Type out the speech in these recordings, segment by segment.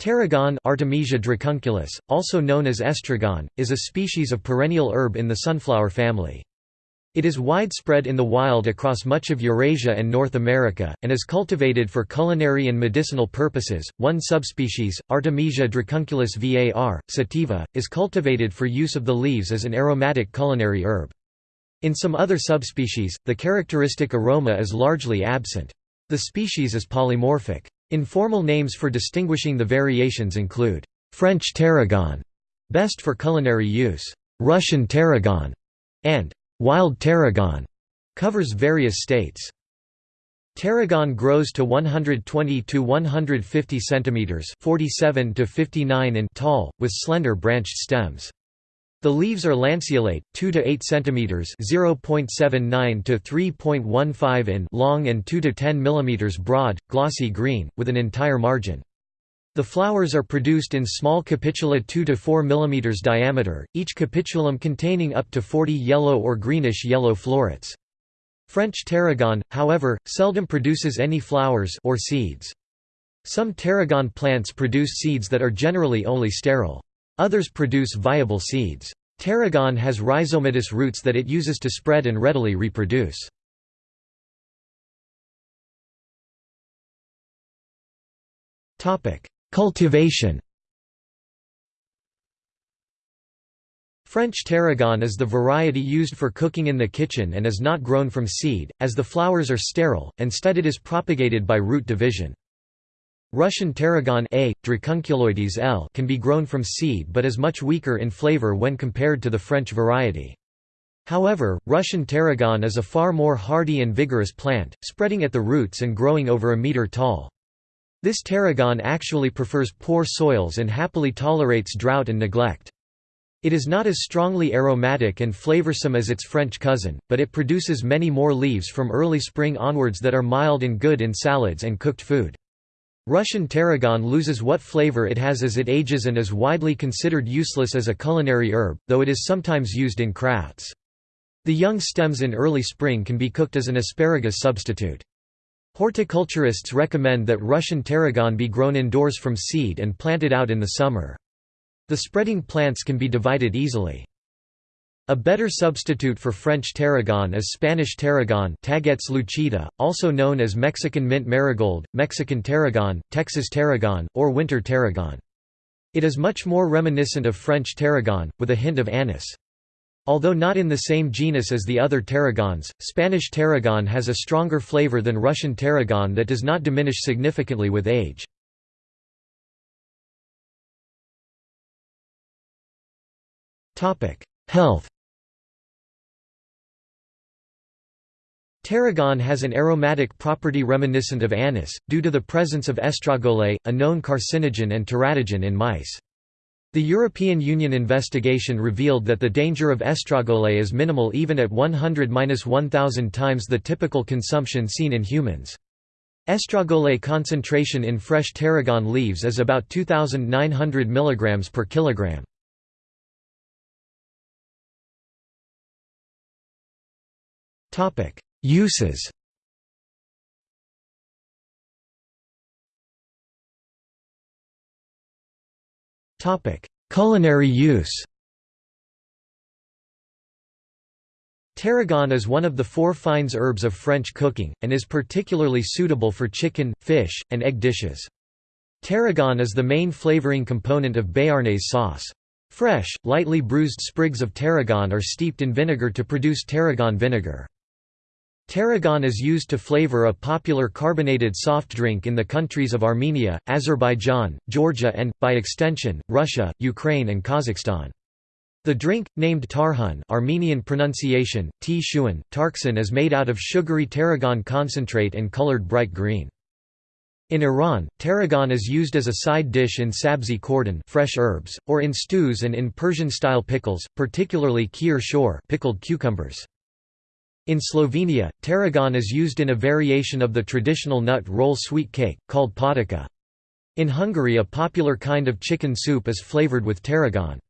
Tarragon Artemisia dracunculus, also known as estragon, is a species of perennial herb in the sunflower family. It is widespread in the wild across much of Eurasia and North America, and is cultivated for culinary and medicinal purposes. One subspecies, Artemisia dracunculus var. sativa, is cultivated for use of the leaves as an aromatic culinary herb. In some other subspecies, the characteristic aroma is largely absent. The species is polymorphic. Informal names for distinguishing the variations include French tarragon, best for culinary use, Russian tarragon, and wild tarragon, covers various states. Tarragon grows to 120 to 150 centimeters, 47 to 59 in tall, with slender branched stems. The leaves are lanceolate, 2 to 8 centimeters (0.79 to 3.15 in) long and 2 to 10 millimeters broad, glossy green, with an entire margin. The flowers are produced in small capitula 2 to 4 mm diameter, each capitulum containing up to 40 yellow or greenish-yellow florets. French tarragon, however, seldom produces any flowers or seeds. Some tarragon plants produce seeds that are generally only sterile. Others produce viable seeds. Tarragon has rhizomatous roots that it uses to spread and readily reproduce. Cultivation French tarragon is the variety used for cooking in the kitchen and is not grown from seed, as the flowers are sterile, instead it is propagated by root division. Russian tarragon A. dracunculoides L can be grown from seed but is much weaker in flavor when compared to the French variety. However, Russian tarragon is a far more hardy and vigorous plant, spreading at the roots and growing over a meter tall. This tarragon actually prefers poor soils and happily tolerates drought and neglect. It is not as strongly aromatic and flavorsome as its French cousin, but it produces many more leaves from early spring onwards that are mild and good in salads and cooked food. Russian tarragon loses what flavor it has as it ages and is widely considered useless as a culinary herb, though it is sometimes used in crafts. The young stems in early spring can be cooked as an asparagus substitute. Horticulturists recommend that Russian tarragon be grown indoors from seed and planted out in the summer. The spreading plants can be divided easily. A better substitute for French tarragon is Spanish tarragon lucida, also known as Mexican mint marigold, Mexican tarragon, Texas tarragon, or winter tarragon. It is much more reminiscent of French tarragon, with a hint of anise. Although not in the same genus as the other tarragons, Spanish tarragon has a stronger flavor than Russian tarragon that does not diminish significantly with age. Health Tarragon has an aromatic property reminiscent of anise, due to the presence of estragole, a known carcinogen and teratogen in mice. The European Union investigation revealed that the danger of estragole is minimal even at 100–1000 times the typical consumption seen in humans. Estragole concentration in fresh tarragon leaves is about 2,900 mg per kilogram. Topic: Uses Culinary use Tarragon is one of the four fines herbes of French cooking, and is particularly suitable for chicken, fish, and egg dishes. Tarragon is the main flavoring component of béarnaise sauce. Fresh, lightly bruised sprigs of tarragon are steeped in vinegar to produce tarragon vinegar. Tarragon is used to flavor a popular carbonated soft drink in the countries of Armenia, Azerbaijan, Georgia and, by extension, Russia, Ukraine and Kazakhstan. The drink, named tarhun Armenian pronunciation, t tarksan is made out of sugary tarragon concentrate and colored bright green. In Iran, tarragon is used as a side dish in sabzi khordan fresh herbs, or in stews and in Persian-style pickles, particularly khiar shoor pickled cucumbers. In Slovenia, tarragon is used in a variation of the traditional nut roll sweet cake, called potica. In Hungary a popular kind of chicken soup is flavored with tarragon.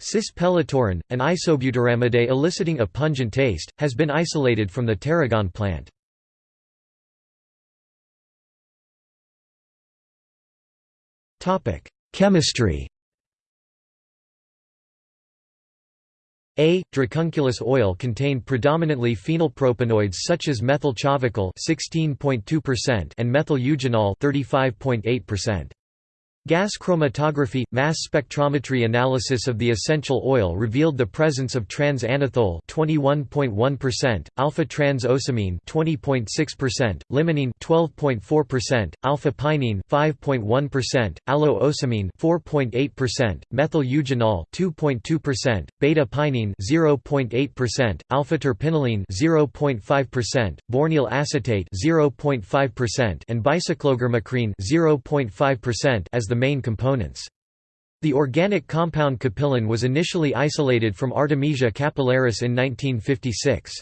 Cis pellitorin, an isobutyramide eliciting a pungent taste, has been isolated from the tarragon plant. Chemistry A. Dracunculus oil contained predominantly phenylpropanoids such as methyl chavicol (16.2%) and methyl eugenol (35.8%). Gas chromatography – mass spectrometry analysis of the essential oil revealed the presence of trans-anethole 21.1%, alpha-trans-ocimene 20.6%, limonene 12.4%, alpha-pinene 5.1%, allo-ocimene 4.8%, methyl eugenol 2.2%, beta-pinene 0.8%, alpha-terpinolene 0.5%, bornyl acetate 0.5% and bicyclogermacrene 0.5% as the main components. The organic compound capillin was initially isolated from Artemisia capillaris in 1956.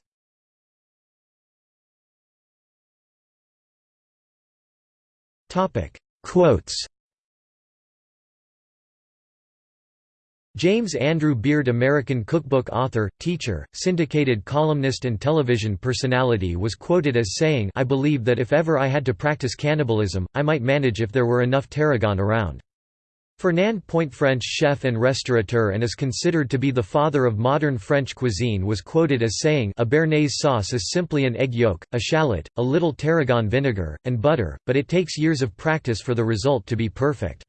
Quotes James Andrew Beard American cookbook author, teacher, syndicated columnist and television personality was quoted as saying I believe that if ever I had to practice cannibalism, I might manage if there were enough tarragon around. Fernand Point French chef and restaurateur and is considered to be the father of modern French cuisine was quoted as saying a béarnaise sauce is simply an egg yolk, a shallot, a little tarragon vinegar, and butter, but it takes years of practice for the result to be perfect.